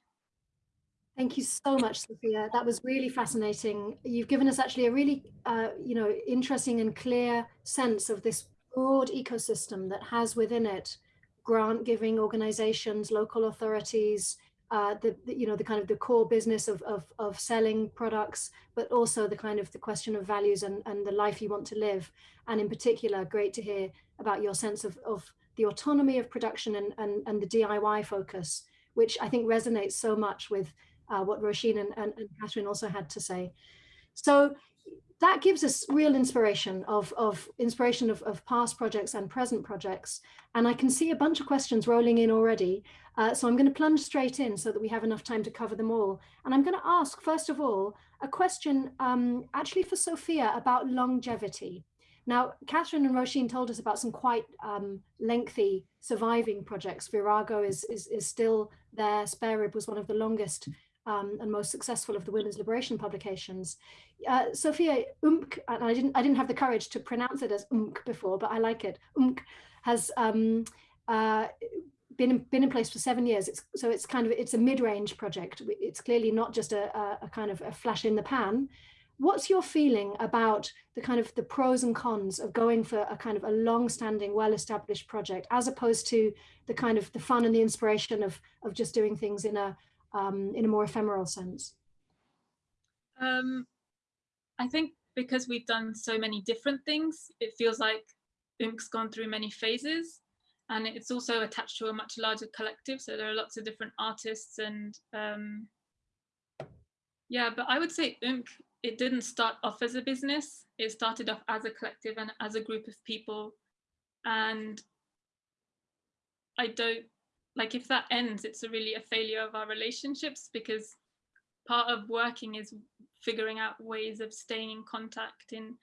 Thank you so much, Sophia. That was really fascinating. You've given us actually a really, uh, you know, interesting and clear sense of this broad ecosystem that has within it grant giving organizations, local authorities, uh, the, the, you know the kind of the core business of, of, of selling products, but also the kind of the question of values and, and the life you want to live. And in particular, great to hear about your sense of, of the autonomy of production and, and, and the DIY focus, which I think resonates so much with uh, what Roisin and, and, and Catherine also had to say. So that gives us real inspiration of, of inspiration of, of past projects and present projects. And I can see a bunch of questions rolling in already. Uh, so I'm going to plunge straight in so that we have enough time to cover them all. And I'm going to ask, first of all, a question um, actually for Sophia about longevity. Now, Catherine and Roisin told us about some quite um, lengthy surviving projects. Virago is, is, is still there. Spare Rib was one of the longest um, and most successful of the women's liberation publications. Uh, Sophia OOMK, and I didn't I didn't have the courage to pronounce it as OOMK before, but I like it. OOMK has um, uh, been in, been in place for seven years. It's so it's kind of it's a mid-range project. It's clearly not just a, a, a kind of a flash in the pan. What's your feeling about the kind of the pros and cons of going for a kind of a long-standing, well-established project, as opposed to the kind of the fun and the inspiration of of just doing things in a um, in a more ephemeral sense? Um, I think because we've done so many different things, it feels like OOMK's gone through many phases and it's also attached to a much larger collective. So there are lots of different artists and um, yeah, but I would say OOMK, it didn't start off as a business. It started off as a collective and as a group of people. And I don't like if that ends it's a really a failure of our relationships because part of working is figuring out ways of staying in contact in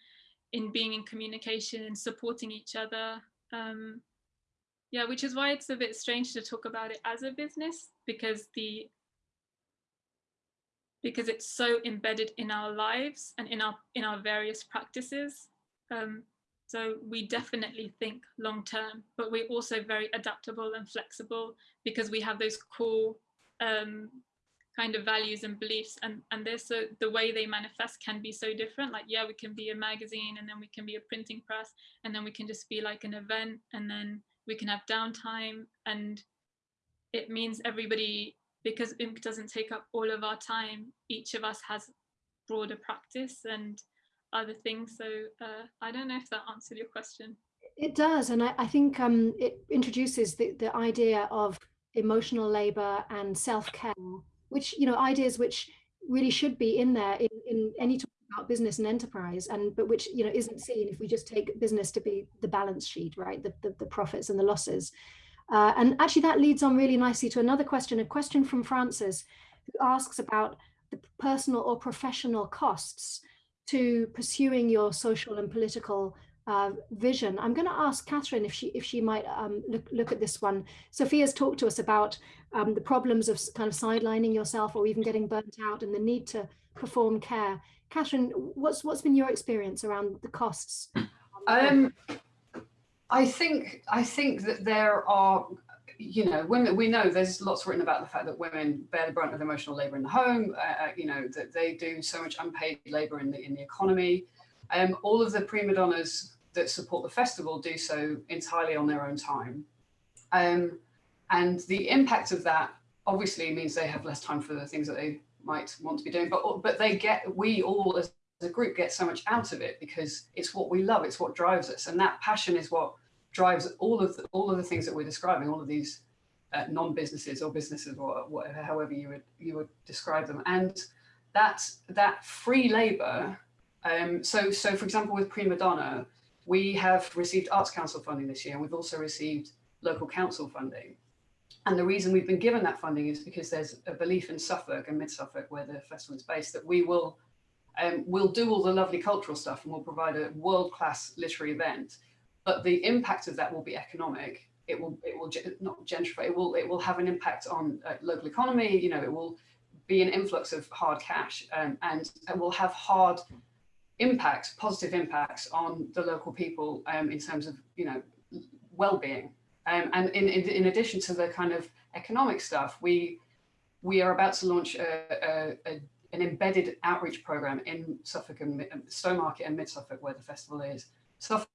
in being in communication and supporting each other. Um, yeah which is why it's a bit strange to talk about it as a business because the because it's so embedded in our lives and in our in our various practices. Um, so we definitely think long term, but we're also very adaptable and flexible because we have those core um, kind of values and beliefs and and they're so the way they manifest can be so different. Like yeah we can be a magazine and then we can be a printing press and then we can just be like an event and then we can have downtime and it means everybody because imp doesn't take up all of our time each of us has broader practice and other things. So uh, I don't know if that answered your question. It does, and I, I think um, it introduces the, the idea of emotional labor and self-care, which, you know, ideas which really should be in there in, in any talk about business and enterprise, and but which, you know, isn't seen if we just take business to be the balance sheet, right, the, the, the profits and the losses. Uh, and actually that leads on really nicely to another question, a question from Francis, who asks about the personal or professional costs to pursuing your social and political uh, vision. I'm going to ask Catherine if she if she might um, look look at this one. Sophia's talked to us about um, the problems of kind of sidelining yourself or even getting burnt out and the need to perform care. Catherine, what's what's been your experience around the costs? Um, I think I think that there are you know, women, we know there's lots written about the fact that women bear the brunt of emotional labor in the home, uh, uh, you know, that they do so much unpaid labor in the, in the economy. Um, all of the prima donnas that support the festival do so entirely on their own time. Um, and the impact of that obviously means they have less time for the things that they might want to be doing, but, but they get, we all as a group get so much out of it because it's what we love, it's what drives us. And that passion is what drives all of the, all of the things that we're describing, all of these uh, non-businesses or businesses or whatever, however you would you would describe them. And that that free labor. Um, so so for example, with Primadonna, we have received Arts Council funding this year, and we've also received local council funding. And the reason we've been given that funding is because there's a belief in Suffolk and Mid Suffolk, where the festival is based, that we will um, we'll do all the lovely cultural stuff and we'll provide a world-class literary event. But the impact of that will be economic. It will it will not gentrify it will it will have an impact on uh, local economy you know it will be an influx of hard cash um, and it will have hard impacts positive impacts on the local people um, in terms of you know well-being. Um, and in, in, in addition to the kind of economic stuff we we are about to launch a, a, a an embedded outreach program in Suffolk and Stowmarket and Mid Suffolk where the festival is. Suffolk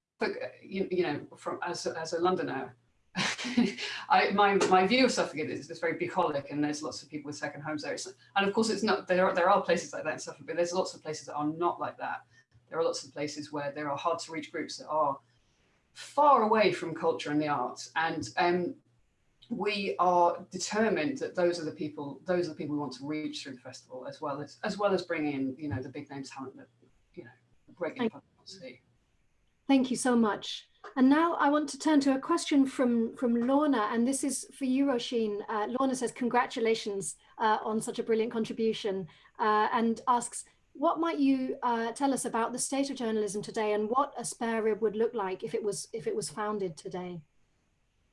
you, you know from as, as a Londoner [laughs] I, my my view of Suffolk is it's very bucolic, and there's lots of people with second homes there. It's, and of course, it's not there. Are, there are places like that in Suffolk, but there's lots of places that are not like that. There are lots of places where there are hard to reach groups that are far away from culture and the arts, and um, we are determined that those are the people. Those are the people we want to reach through the festival, as well as as well as bringing in you know the big name talent that you know regular to see. Thank you so much. And now I want to turn to a question from, from Lorna, and this is for you, Roisin. Uh, Lorna says, congratulations uh, on such a brilliant contribution, uh, and asks, what might you uh, tell us about the state of journalism today and what a spare rib would look like if it was, if it was founded today?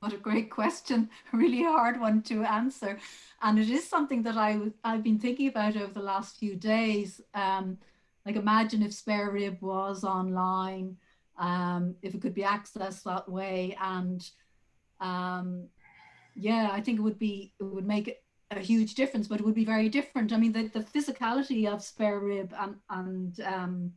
What a great question, [laughs] a really hard one to answer. And it is something that I, I've been thinking about over the last few days. Um, like imagine if Spare Rib was online, um, if it could be accessed that way. And um, yeah, I think it would be, it would make a huge difference, but it would be very different. I mean, the, the physicality of Spare Rib and, and um,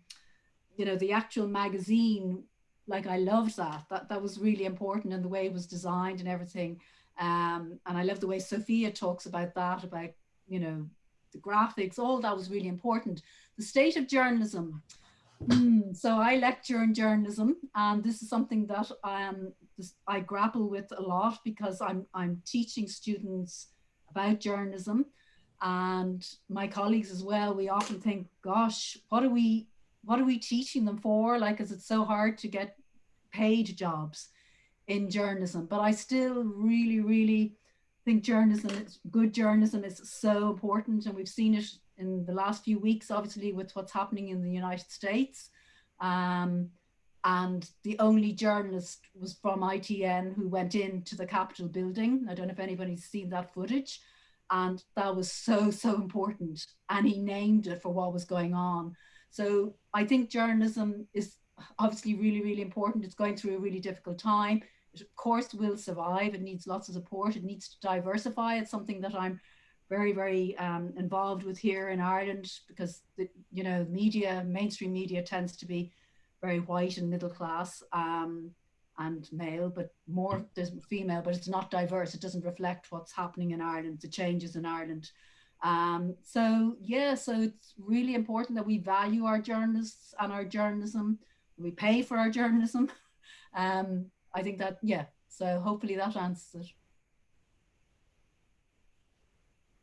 you know, the actual magazine, like I loved that. That that was really important and the way it was designed and everything. Um, and I love the way Sophia talks about that, about, you know, the graphics, all that was really important. The state of journalism, Mm, so I lecture in journalism, and this is something that um, I grapple with a lot because I'm I'm teaching students about journalism, and my colleagues as well. We often think, "Gosh, what are we what are we teaching them for? Like, is it so hard to get paid jobs in journalism?" But I still really, really think journalism, good journalism, is so important, and we've seen it in the last few weeks, obviously with what's happening in the United States. Um, and the only journalist was from ITN who went into the Capitol building. I don't know if anybody's seen that footage. And that was so, so important. And he named it for what was going on. So I think journalism is obviously really, really important. It's going through a really difficult time. It of course will survive. It needs lots of support. It needs to diversify. It's something that I'm very, very um, involved with here in Ireland because, the, you know, media, mainstream media tends to be very white and middle class um, and male, but more there's female, but it's not diverse. It doesn't reflect what's happening in Ireland, the changes in Ireland. Um, so yeah, so it's really important that we value our journalists and our journalism. We pay for our journalism. [laughs] Um, I think that, yeah, so hopefully that answers it.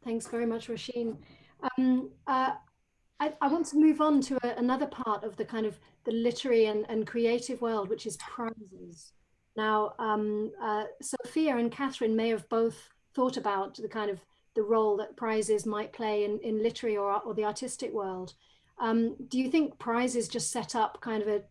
Thanks very much, Roisin. Um, uh, I, I, want to move on to a, another part of the kind of the literary and, and creative world, which is prizes. Now, um, uh, Sophia and Catherine may have both thought about the kind of the role that prizes might play in, in literary or, or the artistic world. Um, do you think prizes just set up kind of a,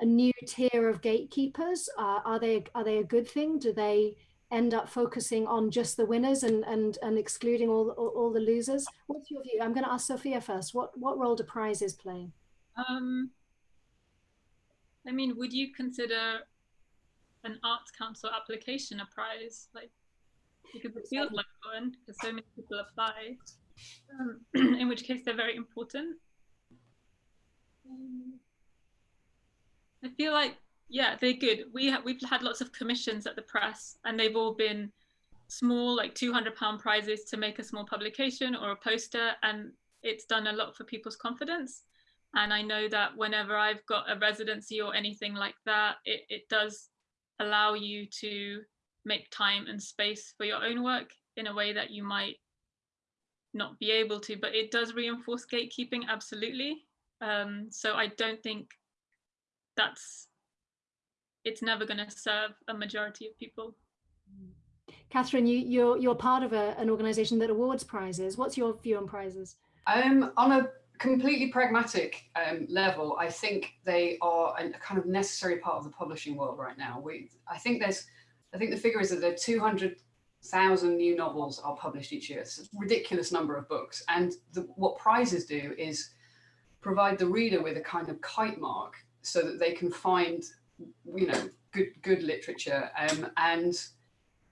a new tier of gatekeepers? Uh, are they are they a good thing? Do they end up focusing on just the winners and and and excluding all all, all the losers? What's your view? I'm going to ask sophia first. What what role do prizes play? Um i mean would you consider an arts council application a prize? Like because it feels like one because so many people apply. Um, [clears throat] in which case they're very important. Um, i feel like yeah, they're good. We ha- we've had lots of commissions at the press, and they've all been small, like two hundred pound prizes to make a small publication or a poster, and it's done a lot for people's confidence. And I know that whenever I've got a residency or anything like that, it, it does allow you to make time and space for your own work in a way that you might not be able to, but it does reinforce gatekeeping, absolutely. Um, so I don't think that's, it's never going to serve a majority of people. Catherine, you, you're, you're part of a, an organization that awards prizes. What's your view on prizes? Um, on a completely pragmatic um, level, I think they are a kind of necessary part of the publishing world right now. We, I think there's, I think the figure is that there are 200,000 new novels are published each year. It's a ridiculous number of books. And the, what prizes do is provide the reader with a kind of kite mark so that they can find, you know, good, good literature. Um, and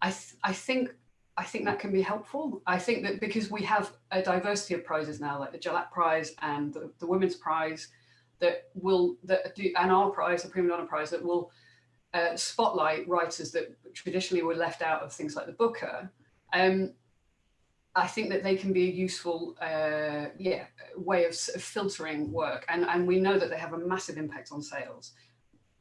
I, th I think I think that can be helpful. I think that because we have a diversity of prizes now, like the Jhalak Prize and the, the Women's Prize, that will that do and our prize, the Primadonna Prize, that will uh, spotlight writers that traditionally were left out of things like the Booker. Um, I think that they can be a useful, uh, yeah, way of, of filtering work, and and we know that they have a massive impact on sales,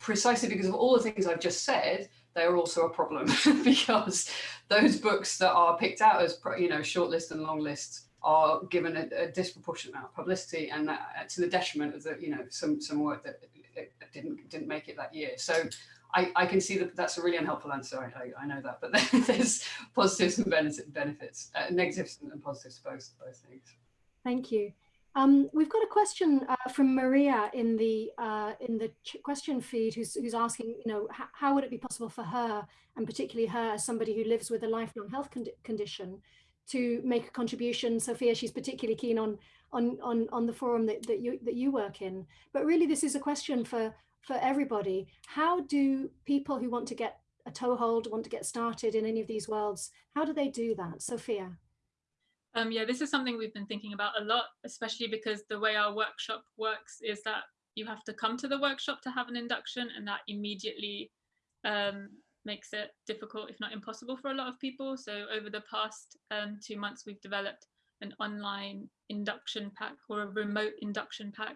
precisely because of all the things I've just said they're also a problem. [laughs] Because those books that are picked out as you know shortlist and long lists are given a, a, disproportionate amount of publicity and that, uh, to the detriment of the you know some some work that didn't didn't make it that year. So I, I can see that that's a really unhelpful answer. I, I, I know that. But [laughs] there's positives and benefits uh, negatives and positives to both both things. Thank you um, we've got a question uh, from Maria in the uh, in the question feed, who's who's asking, you know, how would it be possible for her, and particularly her, somebody who lives with a lifelong health con condition, to make a contribution? Sophia, she's particularly keen on on on on the forum that, that you that you work in. But really, this is a question for for everybody. How do people who want to get a toehold, want to get started in any of these worlds, how do they do that, Sophia? Um, yeah, this is something we've been thinking about a lot, especially because the way our workshop works is that you have to come to the workshop to have an induction and that immediately um, makes it difficult, if not impossible for a lot of people. So over the past um, two months, we've developed an online induction pack or a remote induction pack.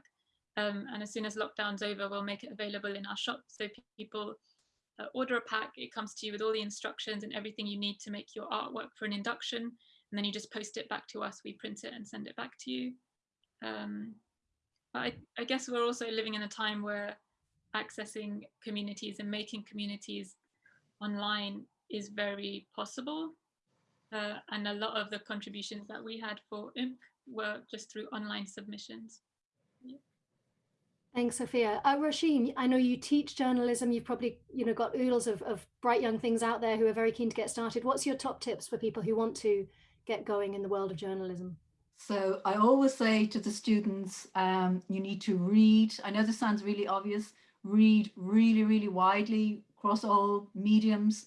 Um, and as soon as lockdown's over, we'll make it available in our shop. So people uh, order a pack, it comes to you with all the instructions and everything you need to make your artwork for an induction and then you just post it back to us, we print it and send it back to you. Um, but I, I guess we're also living in a time where accessing communities and making communities online is very possible. Uh, and a lot of the contributions that we had for IMP were just through online submissions. Thanks, Sophia. Uh, Roisin, I know you teach journalism. You've probably, you know, got oodles of, of bright young things out there who are very keen to get started. What's your top tips for people who want to get going in the world of journalism? So I always say to the students, um, you need to read. I know this sounds really obvious. Read really, really widely across all mediums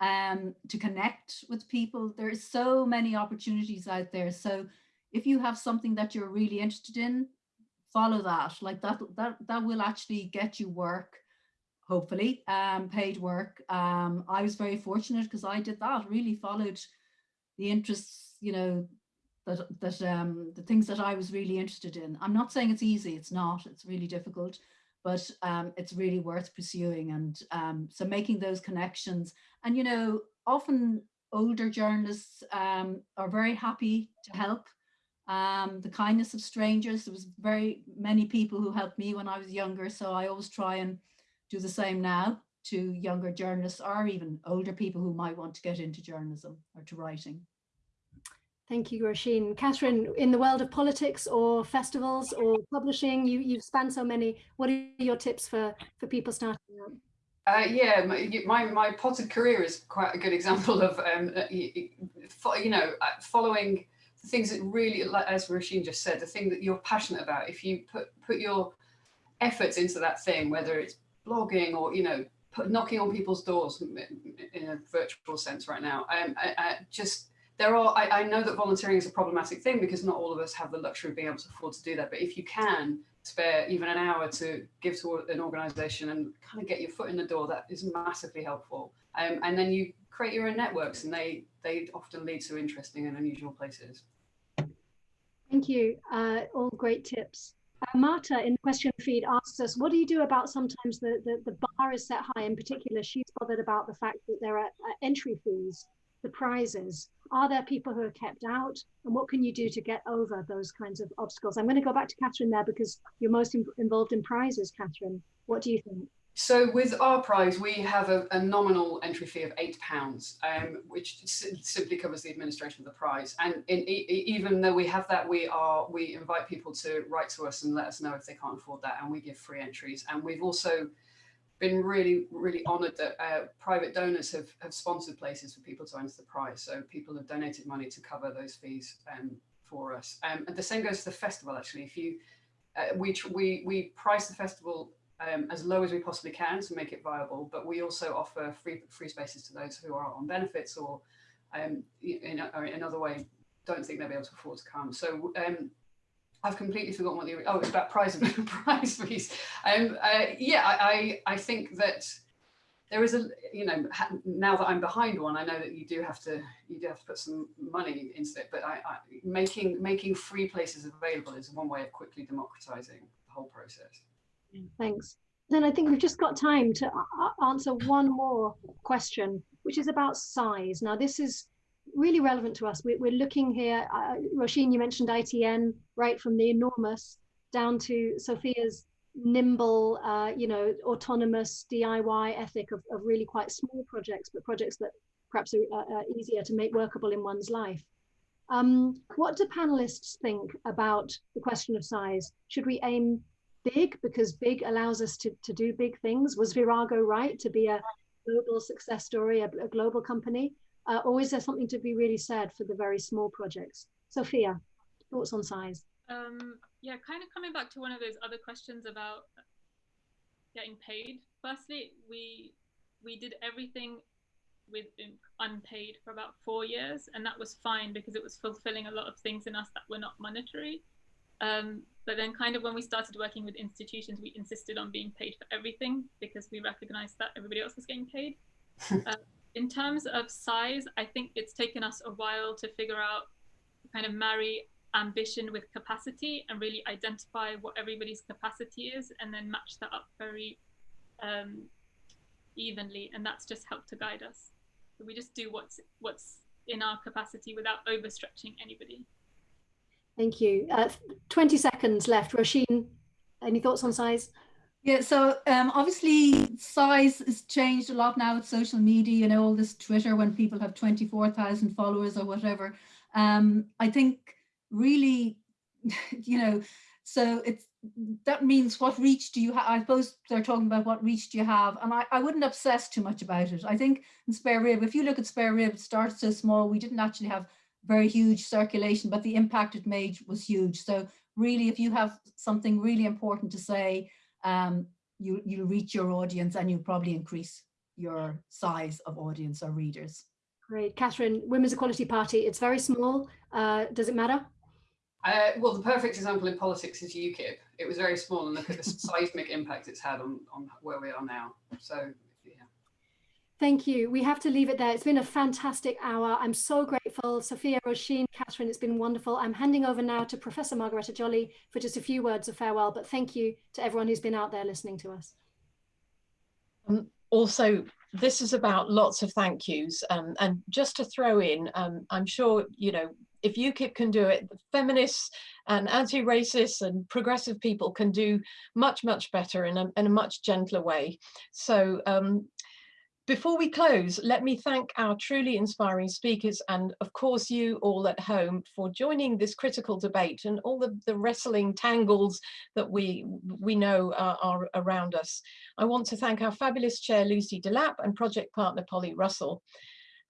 um, to connect with people. There are so many opportunities out there. So if you have something that you're really interested in, follow that. Like that, that, that will actually get you work, hopefully, um, paid work. Um, I was very fortunate because I did that, really followed the interests, you know, that, that um, the things that I was really interested in. I'm not saying it's easy, it's not, it's really difficult, but um, it's really worth pursuing. And um, so making those connections and, you know, often older journalists um, are very happy to help. Um, the kindness of strangers, there was very many people who helped me when I was younger. So I always try and do the same now to younger journalists or even older people who might want to get into journalism or to writing. Thank you, Roisin. Catherine, in the world of politics or festivals or publishing, you, you've spanned so many. What are your tips for, for people starting out? Uh, yeah, my, my potted career is quite a good example of, um, uh, you know, uh, following the things that really, as Roisin just said, the thing that you're passionate about. If you put, put your efforts into that thing, whether it's blogging or, you know, put, knocking on people's doors in a virtual sense right now, um, I, I just there are, I, I, know that volunteering is a problematic thing because not all of us have the luxury of being able to afford to do that. But if you can spare even an hour to give to an organization and kind of get your foot in the door, that is massively helpful. Um, and then you create your own networks and they, they often lead to interesting and unusual places. Thank you. Uh, all great tips. Uh, Marta in the question feed asks us, what do you do about sometimes the, the, the bar is set high? In particular, she's bothered about the fact that there are uh, entry fees, the prizes. Are there people who are kept out? And what can you do to get over those kinds of obstacles? I'm going to go back to Catherine there because you're most in, involved in prizes, Catherine. What do you think? So with our prize, we have a, a nominal entry fee of eight pounds, um, which simply covers the administration of the prize. And in, e even though we have that, we are we invite people to write to us and let us know if they can't afford that, and we give free entries. And we've also been really, really honoured that uh, private donors have have sponsored places for people to enter the prize. So people have donated money to cover those fees um, for us. Um, and the same goes to the festival. Actually, if you uh, we we we price the festival um, as low as we possibly can to make it viable. But we also offer free free spaces to those who are on benefits or um, in, or in another way don't think they'll be able to afford to come. So um, I've completely forgotten what the oh it's about prize [laughs] prize fees. Um, uh, yeah, I, I I think that there is a you know now that I'm behind one, I know that you do have to you do have to put some money into it. But I, I making making free places available is one way of quickly democratizing the whole process. Thanks. Then I think we've just got time to answer one more question, which is about size. Now, this is really relevant to us. We're, we're looking here, uh, Roisin, you mentioned ITN, right from the enormous down to Sophia's nimble, uh, you know, autonomous DIY ethic of, of really quite small projects, but projects that perhaps are uh, easier to make workable in one's life. Um, what do panelists think about the question of size? Should we aim big because big allows us to, to do big things. Was Virago right to be a global success story, a, a global company? Uh, or is there something to be really said for the very small projects? Sophia, thoughts on size? Um, yeah, kind of coming back to one of those other questions about getting paid. Firstly, we we did everything with unpaid for about four years, and that was fine because it was fulfilling a lot of things in us that were not monetary. Um, but then kind of when we started working with institutions, we insisted on being paid for everything because we recognized that everybody else was getting paid. [laughs] in terms of size, I think it's taken us a while to figure out, kind of marry ambition with capacity and really identify what everybody's capacity is and then match that up very um, evenly. And that's just helped to guide us. So we just do what's what's in our capacity without overstretching anybody. Thank you. Uh, 20 seconds left. Roisin, any thoughts on size? Yeah, so um, obviously size has changed a lot now with social media, you know, all this Twitter when people have 24,000 followers or whatever. Um, I think really, [laughs] you know, so it's that means what reach do you have? I suppose they're talking about what reach do you have? And I, I wouldn't obsess too much about it. I think in Spare Rib, if you look at Spare Rib, it starts so small, we didn't actually have very huge circulation, but the impact it made was huge. So really, if you have something really important to say, um, you, you reach your audience and you probably increase your size of audience or readers. Great. Catherine, Women's Equality Party, it's very small. Uh, does it matter? Uh, well, the perfect example in politics is UKIP. It was very small and look at the [laughs] seismic impact it's had on, on where we are now. So yeah. Thank you. We have to leave it there. It's been a fantastic hour. I'm so grateful. Sophia, Roisin, Catherine, it's been wonderful. I'm handing over now to Professor Margaretta Jolly for just a few words of farewell, but thank you to everyone who's been out there listening to us. Um, also, this is about lots of thank yous. Um, and just to throw in, um, I'm sure, you know, if UKIP can do it, feminists and anti-racists and progressive people can do much, much better in a, in a much gentler way. So um, before we close, let me thank our truly inspiring speakers and of course you all at home for joining this critical debate and all the, the wrestling tangles that we, we know are, are around us. I want to thank our fabulous chair Lucy Delap and project partner Polly Russell.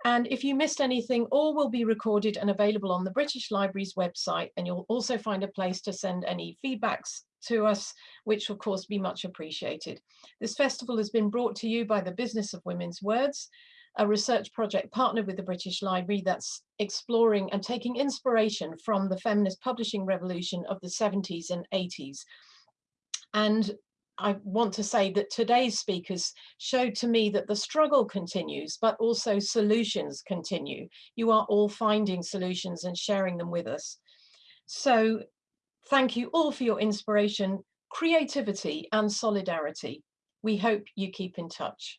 And if you missed anything, all will be recorded and available on the British Library's website and you'll also find a place to send any feedbacks to us, which will of course be much appreciated. This festival has been brought to you by the Business of Women's Words, a research project partnered with the British Library that's exploring and taking inspiration from the feminist publishing revolution of the 70s and 80s. And I want to say that today's speakers showed to me that the struggle continues, but also solutions continue. You are all finding solutions and sharing them with us. So Thank you all for your inspiration, creativity and solidarity. We hope you keep in touch.